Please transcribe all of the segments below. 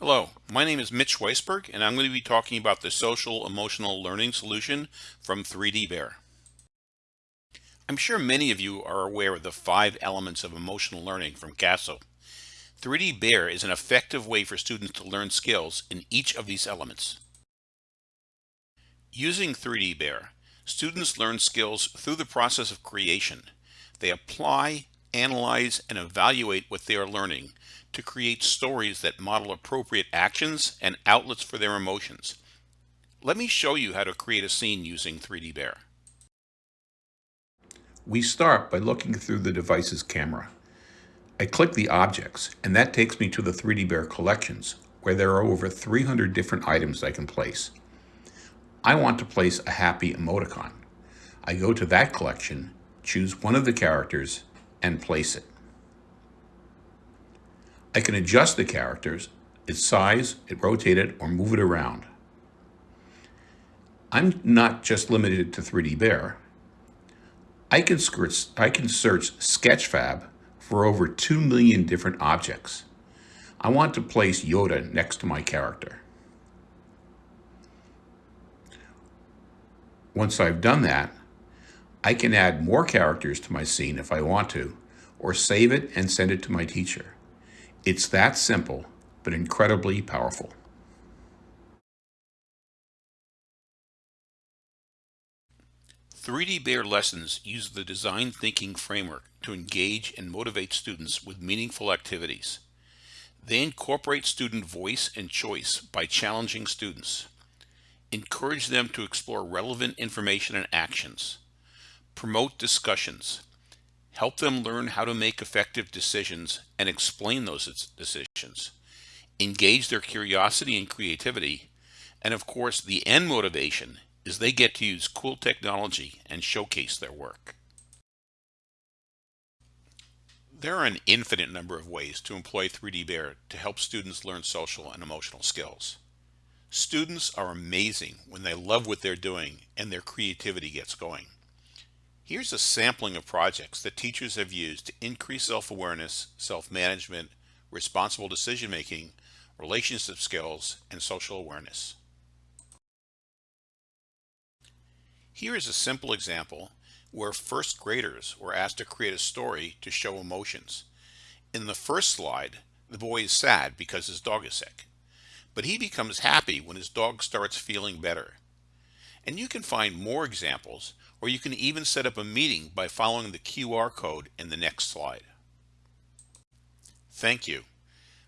Hello, my name is Mitch Weisberg and I'm going to be talking about the social emotional learning solution from 3D Bear. I'm sure many of you are aware of the five elements of emotional learning from CASEL. 3D Bear is an effective way for students to learn skills in each of these elements. Using 3D Bear, students learn skills through the process of creation. They apply, analyze, and evaluate what they are learning to create stories that model appropriate actions and outlets for their emotions. Let me show you how to create a scene using 3D Bear. We start by looking through the device's camera. I click the objects and that takes me to the 3D Bear collections where there are over 300 different items I can place. I want to place a happy emoticon. I go to that collection, choose one of the characters, and place it. I can adjust the characters, its size, it rotate it, or move it around. I'm not just limited to 3D Bear. I can, I can search Sketchfab for over 2 million different objects. I want to place Yoda next to my character. Once I've done that, I can add more characters to my scene if I want to, or save it and send it to my teacher. It's that simple, but incredibly powerful. Three D Bear lessons use the design thinking framework to engage and motivate students with meaningful activities. They incorporate student voice and choice by challenging students. Encourage them to explore relevant information and actions. Promote discussions help them learn how to make effective decisions and explain those decisions, engage their curiosity and creativity, and of course the end motivation is they get to use cool technology and showcase their work. There are an infinite number of ways to employ 3D Bear to help students learn social and emotional skills. Students are amazing when they love what they're doing and their creativity gets going. Here's a sampling of projects that teachers have used to increase self-awareness, self-management, responsible decision-making, relationship skills, and social awareness. Here is a simple example where first graders were asked to create a story to show emotions. In the first slide, the boy is sad because his dog is sick, but he becomes happy when his dog starts feeling better. And you can find more examples or you can even set up a meeting by following the QR code in the next slide. Thank you.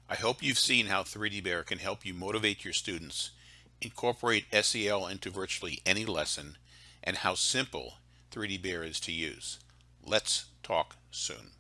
I hope you've seen how 3D Bear can help you motivate your students, incorporate SEL into virtually any lesson, and how simple 3D Bear is to use. Let's talk soon.